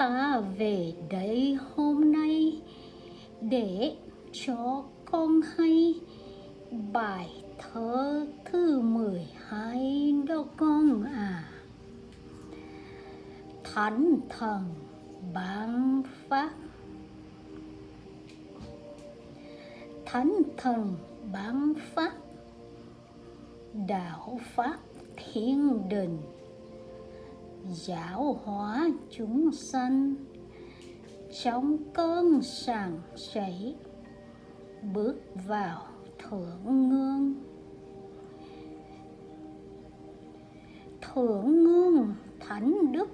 ta về đây hôm nay để cho con hay bài thơ thứ mười hai đó con à. Thánh thần ban phát. Thánh thần ban phát. Đạo pháp thiên đình giáo hóa chúng sanh. Trong cơn sàng cháy bước vào thượng ngương. Thượng ngương thánh đức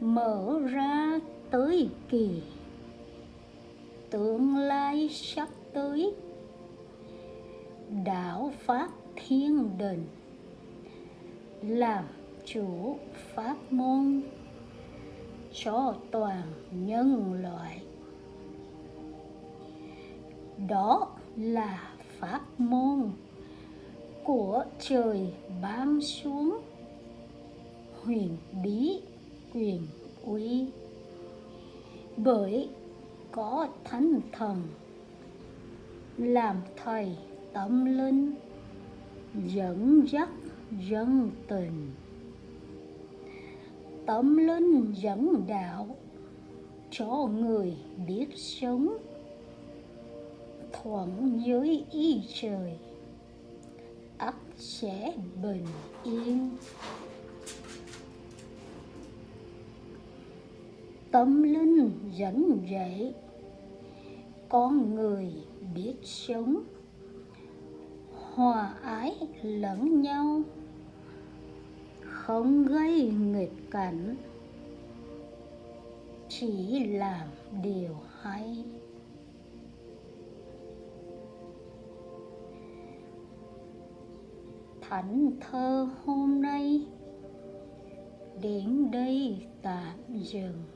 mở ra tới kỳ. Tương lai sắp tới, đạo pháp thiên đình làm chủ pháp môn, cho toàn nhân loại. Đó là pháp môn của trời ban xuống, huyền bí, quyền uy. Bởi có thánh thần làm thầy tâm linh, dẫn dắt dân tình tâm linh dẫn đạo, cho người biết sống. Thuận với ý trời, ắt sẽ bình yên. Tâm linh dẫn dạy con người biết sống. Hòa ái lẫn nhau không gây nghịch cảnh, chỉ làm điều hay. Thánh thơ hôm nay đến đây tạm dừng.